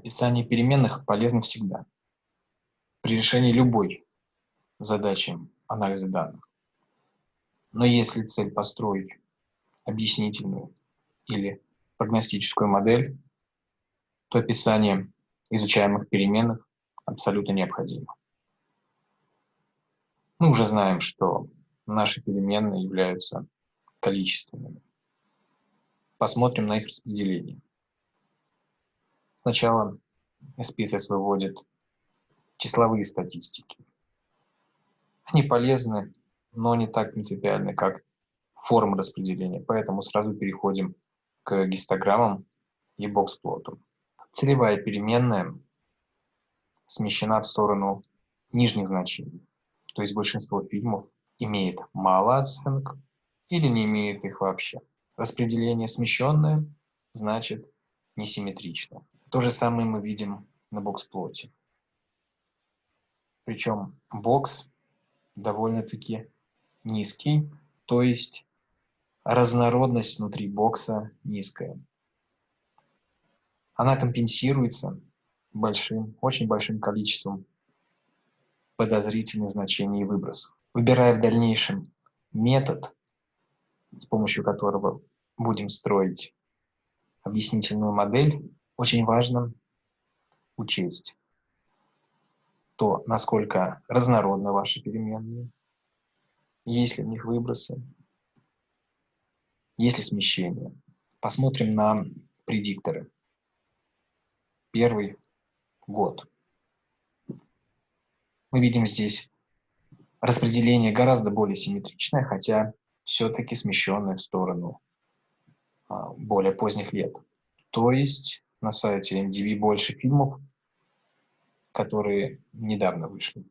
Описание переменных полезно всегда. При решении любой задачи анализа данных. Но если цель построить объяснительную или прогностическую модель, то описание изучаемых переменных абсолютно необходимо. Мы уже знаем, что наши переменные являются количественными. Посмотрим на их распределение. Сначала SPSS выводит числовые статистики. Они полезны, но не так принципиальны, как формы распределения, поэтому сразу переходим к гистограммам и боксплоту. Целевая переменная смещена в сторону нижних значений, то есть большинство фильмов имеет мало оценок или не имеет их вообще. Распределение смещенное значит несимметрично. То же самое мы видим на боксплоте. Причем бокс довольно-таки низкий, то есть разнородность внутри бокса низкая. Она компенсируется большим, очень большим количеством подозрительных значений и. Выбирая в дальнейшем метод, с помощью которого будем строить объяснительную модель, очень важно учесть то, насколько разнородны ваши переменные, есть ли в них выбросы, есть ли смещение. Посмотрим на предикторы. Первый год. Мы видим здесь распределение гораздо более симметричное, хотя все-таки смещенное в сторону а, более поздних лет. То есть на сайте MDV больше фильмов, которые недавно вышли,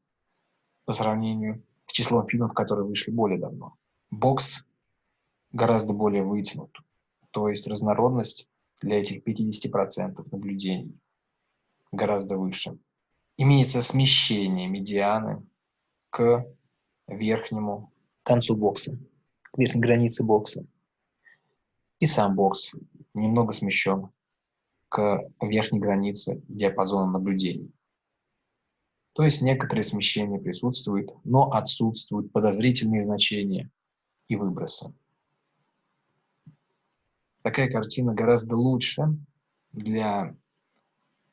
по сравнению с числом фильмов, которые вышли более давно. Бокс гораздо более вытянут, то есть разнородность для этих 50% наблюдений гораздо выше. Имеется смещение медианы к верхнему концу бокса, к верхней границе бокса. И сам бокс немного смещен к верхней границе диапазона наблюдений. То есть некоторые смещения присутствуют, но отсутствуют подозрительные значения и выбросы. Такая картина гораздо лучше для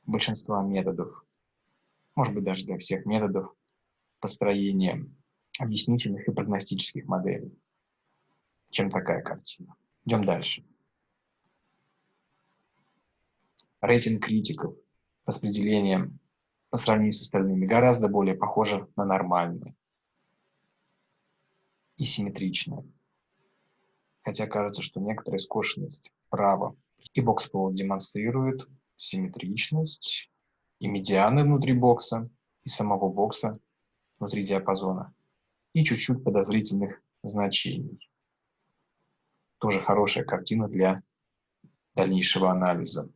большинства методов, может быть даже для всех методов построения объяснительных и прогностических моделей, чем такая картина. Идем дальше. Рейтинг критиков, распределение по сравнению с остальными гораздо более похоже на нормальное и симметричное. Хотя кажется, что некоторая скошенность вправо и бокс-пол демонстрирует симметричность и медианы внутри бокса, и самого бокса внутри диапазона, и чуть-чуть подозрительных значений. Тоже хорошая картина для дальнейшего анализа,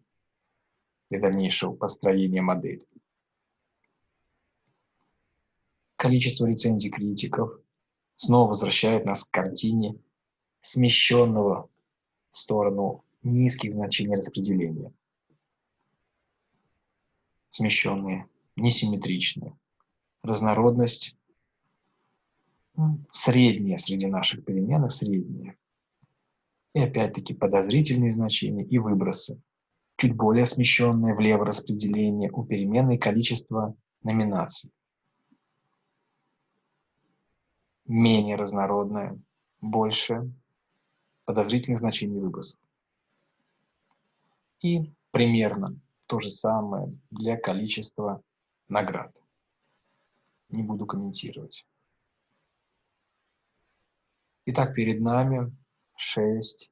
для дальнейшего построения модели. Количество рецензий критиков снова возвращает нас к картине смещенного в сторону низких значений распределения смещенные, несимметричные. Разнородность средняя среди наших переменных, средняя. И опять-таки подозрительные значения и выбросы. Чуть более смещенное влево распределение у переменной количество номинаций. Менее разнородное, больше подозрительных значений выбросов. И примерно то же самое для количества наград. Не буду комментировать. Итак, перед нами 6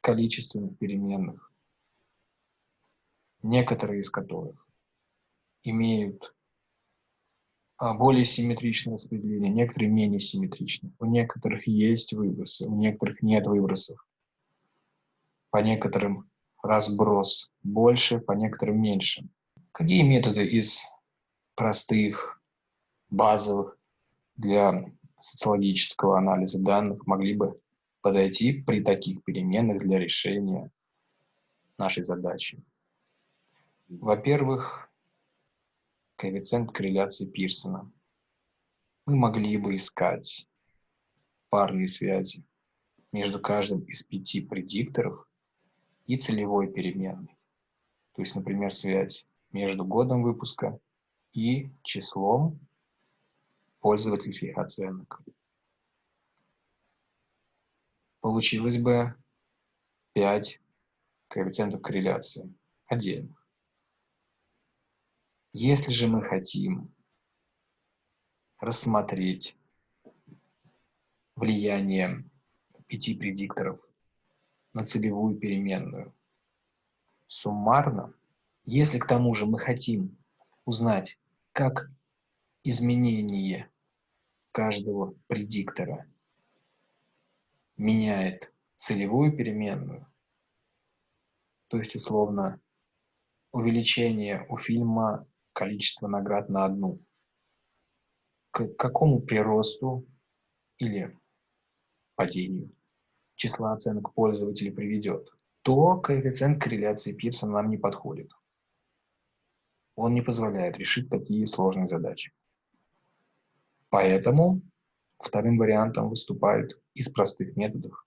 количественных переменных, некоторые из которых имеют а, более симметричное распределение, некоторые менее симметричные. У некоторых есть выбросы, у некоторых нет выбросов. По некоторым разброс больше, по некоторым меньше. Какие методы из простых, базовых для социологического анализа данных могли бы подойти при таких переменных для решения нашей задачи? Во-первых, коэффициент корреляции Пирсона. Мы могли бы искать парные связи между каждым из пяти предикторов и целевой переменной. То есть, например, связь между годом выпуска и числом пользовательских оценок. Получилось бы 5 коэффициентов корреляции отдельно. Если же мы хотим рассмотреть влияние пяти предикторов на целевую переменную суммарно, если к тому же мы хотим узнать, как изменение каждого предиктора меняет целевую переменную, то есть условно увеличение у фильма количества наград на одну, к какому приросту или падению числа оценок пользователя приведет, то коэффициент корреляции Пирсона нам не подходит. Он не позволяет решить такие сложные задачи. Поэтому вторым вариантом выступает из простых методов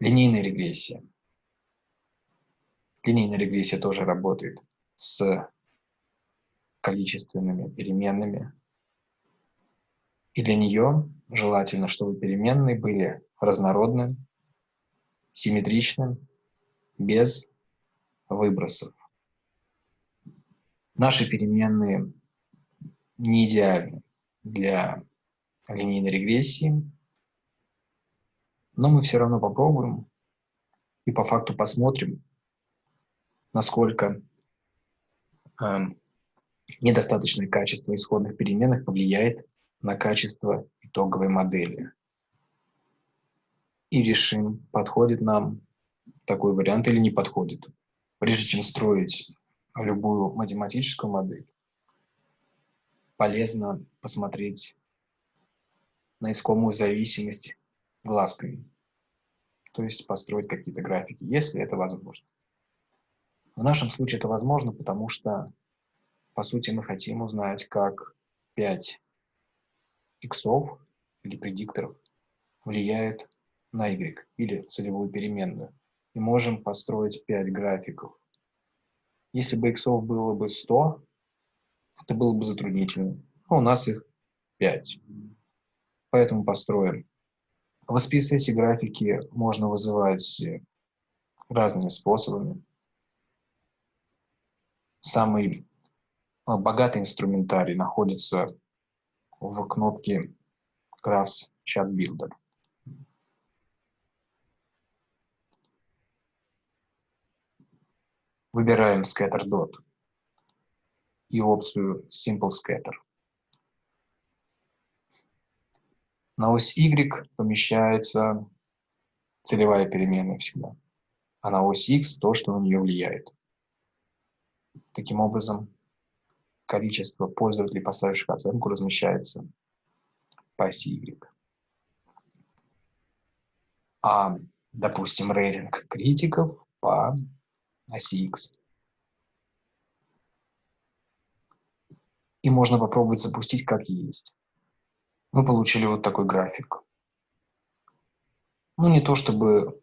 линейная регрессия. Линейная регрессия тоже работает с количественными переменными. И для нее желательно, чтобы переменные были разнородны, симметричны, без выбросов. Наши переменные не идеальны для линейной регрессии, но мы все равно попробуем и по факту посмотрим, насколько э, недостаточное качество исходных переменных повлияет на качество итоговой модели. И решим, подходит нам такой вариант или не подходит. Прежде чем строить любую математическую модель, полезно посмотреть на искомую зависимость глазками. То есть построить какие-то графики, если это возможно. В нашем случае это возможно, потому что, по сути, мы хотим узнать, как 5 иксов или предикторов влияют на y или целевую переменную. И можем построить 5 графиков. Если бы иксов было бы 100, это было бы затруднительно. Но у нас их 5. Поэтому построим. В SPSS графики можно вызывать разными способами. Самый богатый инструментарий находится в кнопке Graphs Chat Builder. Выбираем Scatter Dot и опцию Simple Scatter. На ось Y помещается целевая переменная всегда, а на ось X то, что на нее влияет. Таким образом, количество пользователей, поставивших оценку, размещается по оси Y. А, допустим, рейтинг критиков по оси X. И можно попробовать запустить как есть. Мы получили вот такой график. Ну, не то чтобы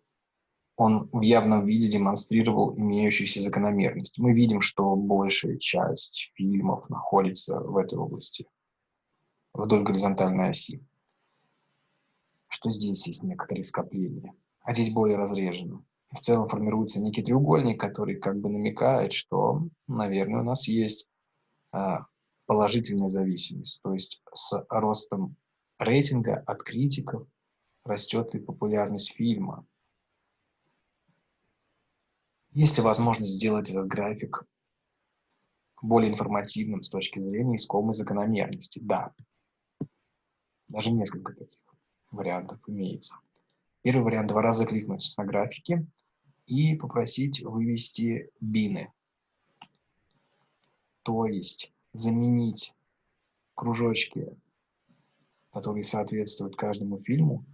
он в явном виде демонстрировал имеющуюся закономерность. Мы видим, что большая часть фильмов находится в этой области, вдоль горизонтальной оси. Что здесь есть некоторые скопления, а здесь более разрежено в целом формируется некий треугольник, который как бы намекает, что, наверное, у нас есть а, положительная зависимость. То есть с ростом рейтинга от критиков растет и популярность фильма. Есть ли возможность сделать этот график более информативным с точки зрения искомой закономерности? Да. Даже несколько таких вариантов имеется. Первый вариант – два раза кликнуть на графики и попросить вывести бины. То есть заменить кружочки, которые соответствуют каждому фильму,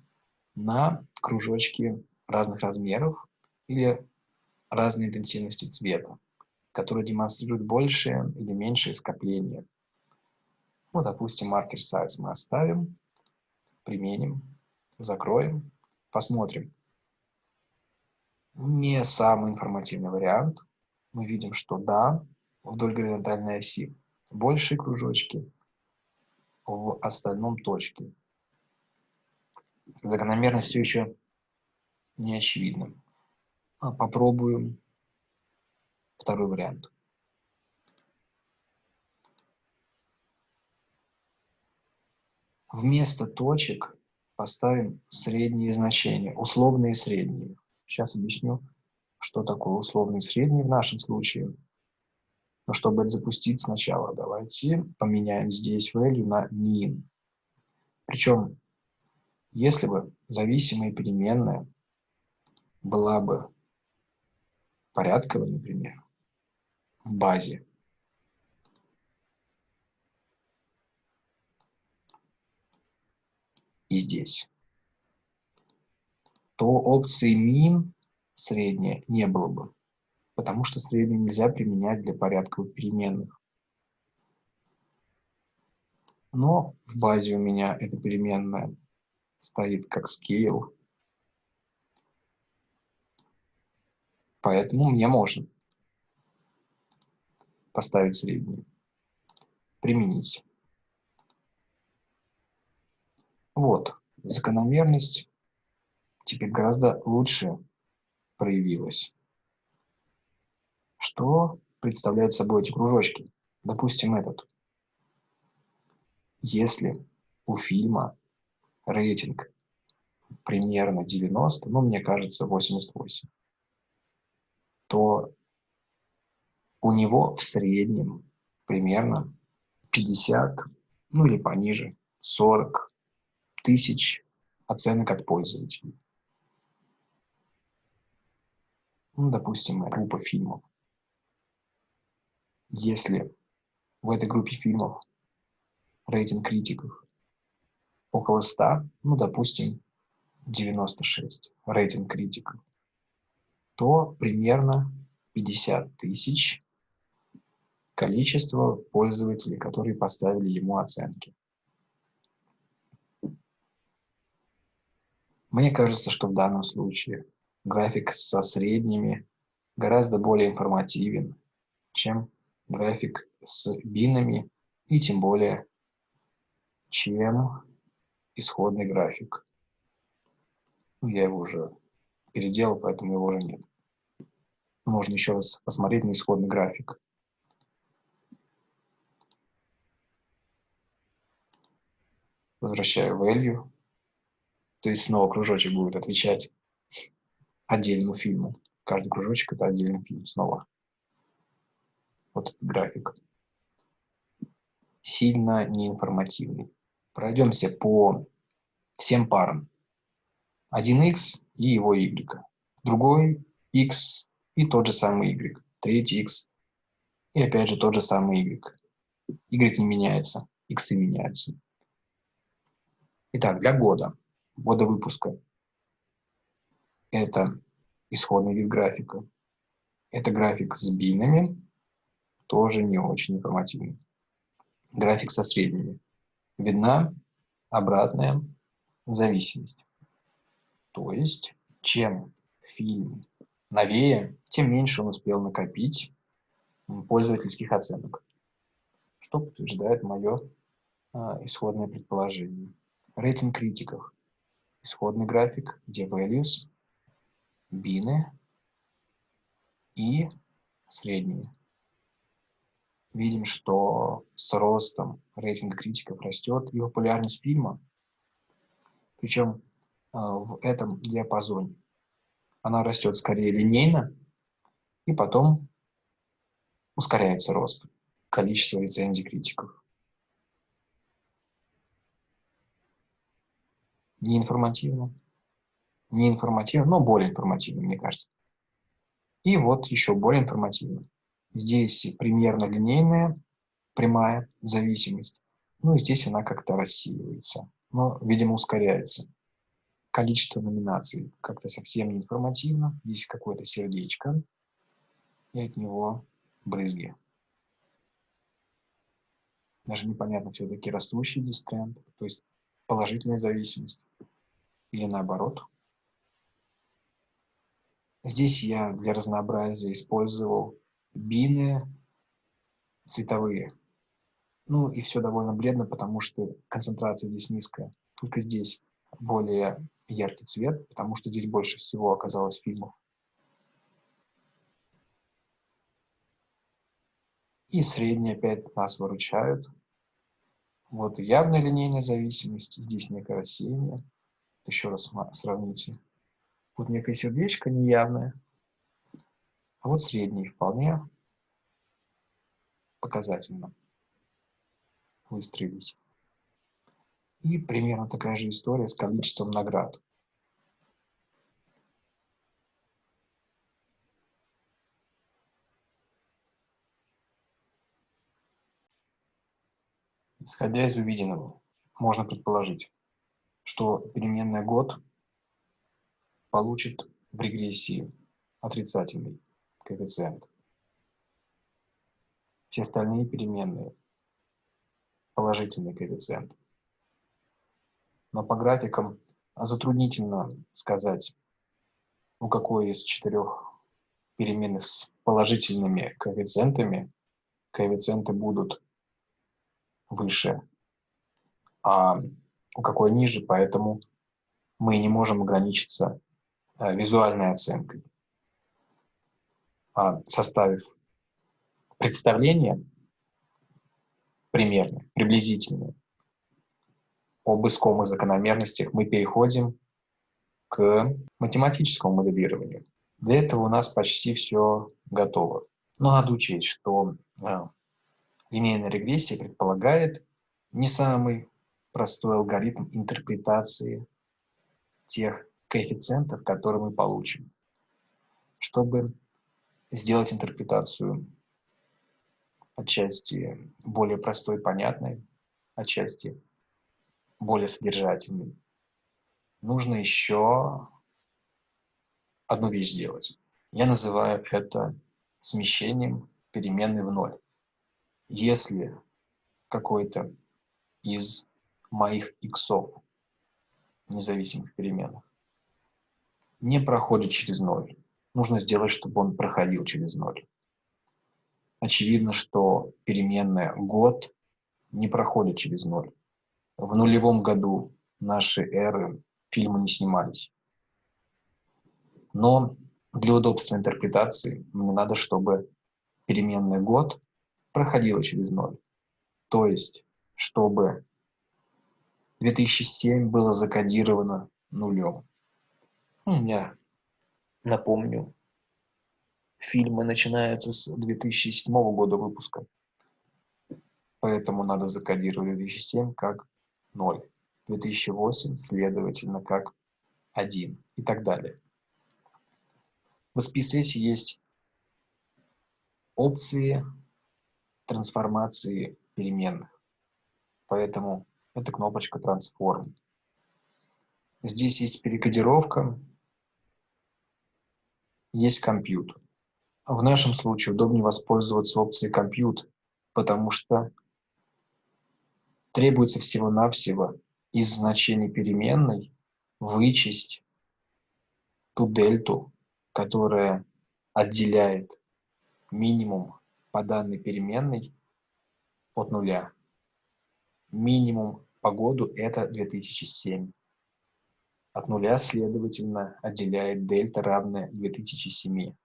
на кружочки разных размеров или разной интенсивности цвета. которые демонстрируют большее или меньшее скопление. Ну, допустим, маркер size мы оставим, применим, закроем, посмотрим. Не самый информативный вариант. Мы видим, что да, вдоль горизонтальной оси большие кружочки, в остальном точки. Закономерность все еще не очевидна. А попробуем второй вариант. Вместо точек поставим средние значения, условные средние. Сейчас объясню, что такое условные средние в нашем случае. Но чтобы это запустить сначала, давайте поменяем здесь value на min. Причем, если бы зависимая переменная была бы порядковой, например, в базе, и здесь, то опции min средняя не было бы потому что среднее нельзя применять для порядковых переменных. Но в базе у меня эта переменная стоит как scale, поэтому мне можно поставить средний, применить. Вот, закономерность теперь гораздо лучше проявилась. Что представляют собой эти кружочки? Допустим, этот. Если у фильма рейтинг примерно 90, ну, мне кажется, 88, то у него в среднем примерно 50, ну или пониже, 40 тысяч оценок от пользователей. Ну, допустим, группа фильмов если в этой группе фильмов рейтинг критиков около 100, ну, допустим, 96 рейтинг критиков, то примерно 50 тысяч количество пользователей, которые поставили ему оценки. Мне кажется, что в данном случае график со средними гораздо более информативен, чем график с бинами и тем более, чем исходный график. Ну, я его уже переделал, поэтому его уже нет. Можно еще раз посмотреть на исходный график. Возвращаю value. То есть снова кружочек будет отвечать отдельному фильму. Каждый кружочек – это отдельный фильм снова вот этот график, сильно неинформативный. Пройдемся по всем парам. 1x и его y. Другой x и тот же самый y. Третий x и опять же тот же самый y. y не меняется, x меняются. Итак, для года, года выпуска, это исходный вид графика. Это график с бинами, тоже не очень информативный. График со средними. Видна обратная зависимость. То есть, чем фильм новее, тем меньше он успел накопить пользовательских оценок, что подтверждает мое а, исходное предположение. Рейтинг критиков. Исходный график, где values, бины и средние видим, что с ростом рейтинга критиков растет и популярность фильма, причем в этом диапазоне. Она растет скорее линейно, и потом ускоряется рост количества рецензий критиков. Не информативно, не информативно, но более информативно, мне кажется. И вот еще более информативно. Здесь примерно линейная прямая зависимость. Ну и здесь она как-то рассеивается, но, видимо, ускоряется. Количество номинаций как-то совсем не информативно. Здесь какое-то сердечко, и от него брызги. Даже непонятно, все-таки растущий здесь тренд, то есть положительная зависимость или наоборот. Здесь я для разнообразия использовал бины цветовые. Ну и все довольно бледно, потому что концентрация здесь низкая. Только здесь более яркий цвет, потому что здесь больше всего оказалось фильмов. И средние опять нас выручают. Вот явная линейная зависимость, здесь некое рассеяние. Еще раз сравните. Вот некое сердечко неявное, а вот средний вполне показательно выстроились. И примерно такая же история с количеством наград. Исходя из увиденного, можно предположить, что переменная год получит в регрессии отрицательный коэффициент. Все остальные переменные положительный коэффициент. Но по графикам затруднительно сказать, у какой из четырех переменных с положительными коэффициентами коэффициенты будут выше, а у какой ниже, поэтому мы не можем ограничиться Э, визуальной оценкой. А, составив представление примерно, приблизительное, об искомых закономерностях, мы переходим к математическому моделированию. Для этого у нас почти все готово. Но надо учесть, что э, линейная регрессия предполагает не самый простой алгоритм интерпретации тех коэффициентов, которые мы получим. Чтобы сделать интерпретацию отчасти более простой, понятной, отчасти более содержательной, нужно еще одну вещь сделать. Я называю это смещением переменной в ноль. Если какой-то из моих иксов, независимых переменных, не проходит через ноль. Нужно сделать, чтобы он проходил через ноль. Очевидно, что переменная год не проходит через ноль. В нулевом году нашей эры фильмы не снимались. Но для удобства интерпретации мне надо, чтобы переменный год проходила через ноль. То есть, чтобы 2007 было закодировано нулем. Ну, я напомню, фильмы начинаются с 2007 года выпуска. Поэтому надо закодировать 2007 как 0, 2008, следовательно, как 1 и так далее. В SPSS есть опции трансформации переменных. Поэтому это кнопочка Transform. Здесь есть перекодировка, есть компьютер. В нашем случае удобнее воспользоваться опцией компьютер, потому что требуется всего-навсего из значений переменной вычесть ту дельту, которая отделяет минимум по данной переменной от нуля. Минимум по году это 2007. От нуля, следовательно, отделяет дельта, равная 2007.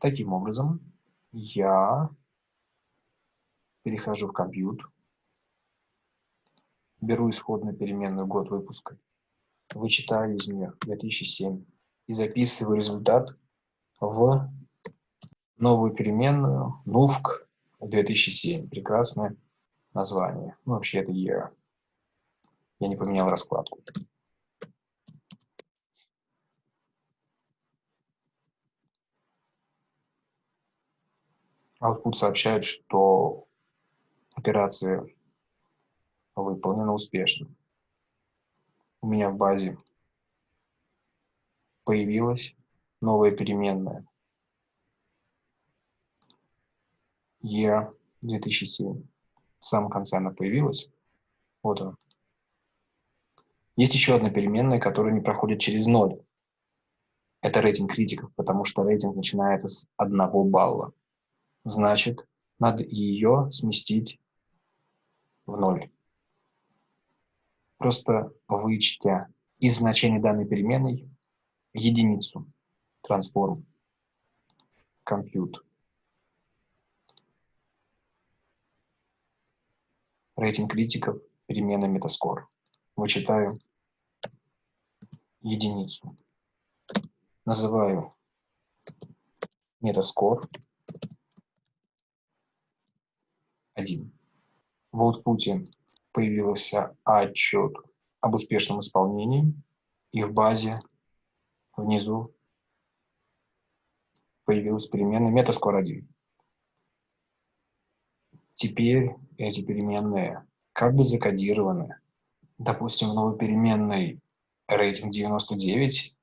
Таким образом, я перехожу в компьютер, беру исходную переменную год выпуска, вычитаю из нее 2007 и записываю результат в новую переменную NUFC 2007. Прекрасное название. Ну, вообще это year. Я не поменял раскладку. Output сообщает, что операция выполнена успешно. У меня в базе появилась новая переменная. year 2007. В самом конце она появилась. Вот она. Есть еще одна переменная, которая не проходит через ноль. Это рейтинг критиков, потому что рейтинг начинается с одного балла. Значит, надо ее сместить в ноль. Просто вычтя из значения данной переменной единицу трансформ compute. Рейтинг критиков, перемена метаскор. Вычитаю единицу. Называю метаскор 1. В output появился отчет об успешном исполнении, и в базе внизу появилась переменная метаскор 1. Теперь эти переменные как бы закодированы. Допустим, в новой переменной рейтинг 99,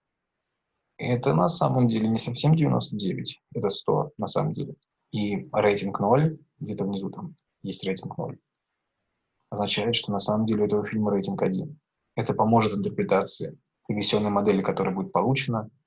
это на самом деле не совсем 99, это 100 на самом деле. И рейтинг 0, где-то внизу там есть рейтинг 0, означает, что на самом деле у этого фильма рейтинг 1. Это поможет интерпретации регрессионной модели, которая будет получена